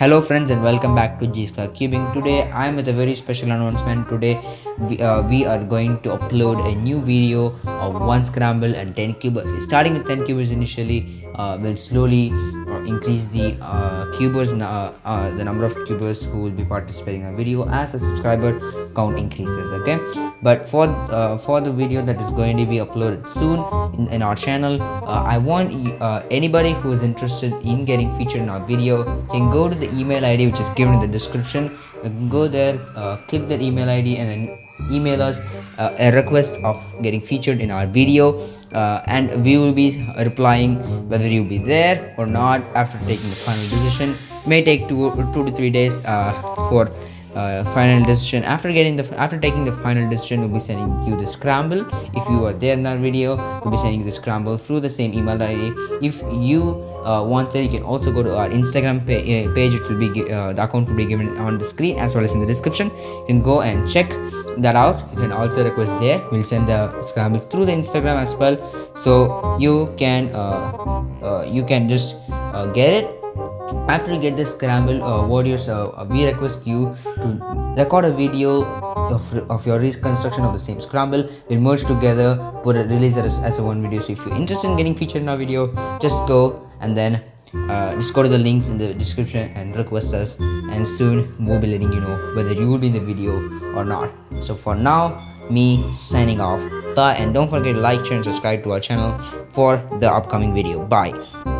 Hello friends and welcome back to G Square Cubing. Today I am with a very special announcement. Today we, uh, we are going to upload a new video of 1 scramble and 10 cubers. Starting with 10 cubers initially, uh, we'll slowly uh, increase the uh, cubers, the number of cubers who will be participating in the video as the subscriber count increases. Okay, but for for the video that is going to be uploaded soon in, in our channel, I want anybody who is interested in getting featured in our video can go to the email ID which is given in the description. Go there, click that email ID, and then email us uh, a request of getting featured in our video uh, and we will be replying whether you'll be there or not after taking the final decision. May take two two to three days uh, for uh, final decision. After getting the after taking the final decision we'll be sending you the scramble. If you are there in that video we'll be sending you the scramble through the same email id if you uh, want it you can also go to our instagram pa uh, page it will be uh, the account will be given on the screen as well as in the description. You can go and check that out. You can also request there. We'll send the scrambles through the instagram as well. So you can uh, uh, you can just uh, get it after you get this scramble uh, warriors uh, we request you to record a video of, of your reconstruction of the same scramble. We'll merge together put it release as, as a one video. So if you're interested in getting featured in our video just go and then uh, just go to the links in the description and request us. And soon we'll be letting you know whether you will be in the video or not. So for now me signing off. Bye and don't forget to like share and subscribe to our channel for the upcoming video. Bye